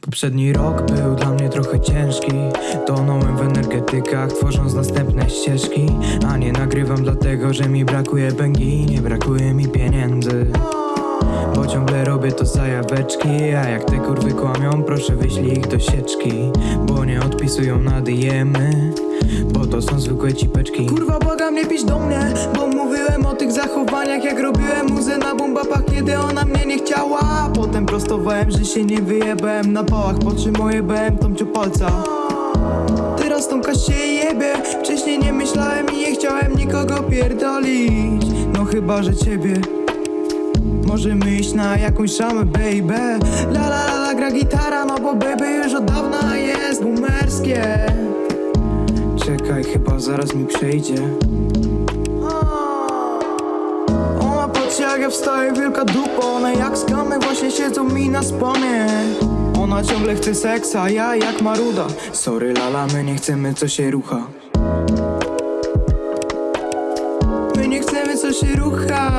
Poprzedni rok był dla mnie trochę ciężki. Tonąłem w energetykach, tworząc następne ścieżki. A nie nagrywam dlatego, że mi brakuje bęgi Nie brakuje mi pieniędzy. Bo ciągle robię to zajaweczki A jak te kurwy kłamią, proszę wyślij ich do sieczki. Bo nie odpisują na dyemy Bo to są zwykłe cipeczki. Kurwa błagam nie pisz do mnie. Bo mówiłem o tych zachowaniach Jak robiłem muzę na bombapach Kiedy ona mnie nie chciała Potem prostowałem, że się nie wyjebałem. Na pałach Po czym ojebałem Tomciu palca. Teraz Tomka się jebie. Wcześniej nie myślałem i nie chciałem nikogo pierdolić. No chyba, że ciebie. Możemy iść na jakąś szamę, baby. La la la la gra gitara, no bo baby już od dawna jest boomerskie. Czekaj, chyba zaraz mi przejdzie ja wielka dupa One jak skamy właśnie siedzą mi na spamie Ona ciągle chce seksa, ja jak maruda. Sorry lala, my nie chcemy co się rucha. My nie chcemy co się rucha